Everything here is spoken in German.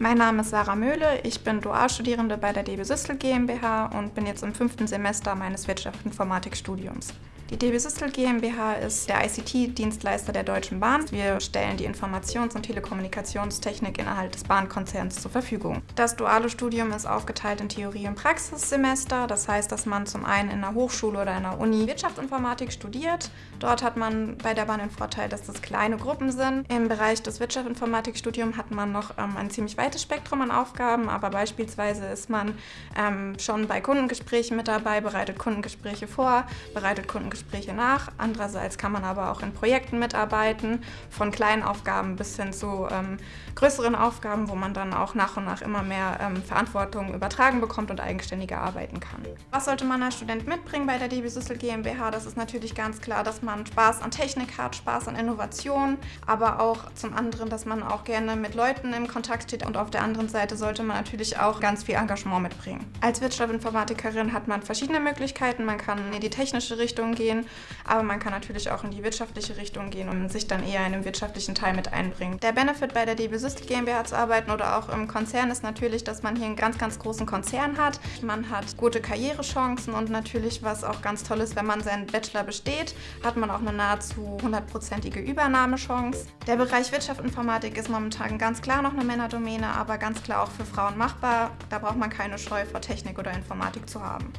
Mein Name ist Sarah Möhle, ich bin Dualstudierende bei der DB Systel GmbH und bin jetzt im fünften Semester meines Wirtschaftsinformatikstudiums. Die DB Systel GmbH ist der ICT-Dienstleister der Deutschen Bahn. Wir stellen die Informations- und Telekommunikationstechnik innerhalb des Bahnkonzerns zur Verfügung. Das duale Studium ist aufgeteilt in Theorie- und Praxissemester. Das heißt, dass man zum einen in einer Hochschule oder in einer Uni Wirtschaftsinformatik studiert. Dort hat man bei der Bahn den Vorteil, dass das kleine Gruppen sind. Im Bereich des Wirtschaftsinformatikstudiums hat man noch ähm, ein ziemlich weites Spektrum an Aufgaben, aber beispielsweise ist man ähm, schon bei Kundengesprächen mit dabei, bereitet Kundengespräche vor, bereitet Kundengespräche Gespräche nach. Andererseits kann man aber auch in Projekten mitarbeiten, von kleinen Aufgaben bis hin zu ähm, größeren Aufgaben, wo man dann auch nach und nach immer mehr ähm, Verantwortung übertragen bekommt und eigenständiger arbeiten kann. Was sollte man als Student mitbringen bei der DB Süssel GmbH? Das ist natürlich ganz klar, dass man Spaß an Technik hat, Spaß an Innovation, aber auch zum anderen, dass man auch gerne mit Leuten im Kontakt steht und auf der anderen Seite sollte man natürlich auch ganz viel Engagement mitbringen. Als Wirtschaftsinformatikerin hat man verschiedene Möglichkeiten. Man kann in die technische Richtung gehen, gehen, aber man kann natürlich auch in die wirtschaftliche Richtung gehen und sich dann eher in den wirtschaftlichen Teil mit einbringen. Der Benefit bei der DB System GmbH zu arbeiten oder auch im Konzern ist natürlich, dass man hier einen ganz, ganz großen Konzern hat. Man hat gute Karrierechancen und natürlich, was auch ganz toll ist, wenn man seinen Bachelor besteht, hat man auch eine nahezu hundertprozentige Übernahmechance. Der Bereich Wirtschaftsinformatik ist momentan ganz klar noch eine Männerdomäne, aber ganz klar auch für Frauen machbar. Da braucht man keine Scheu vor Technik oder Informatik zu haben.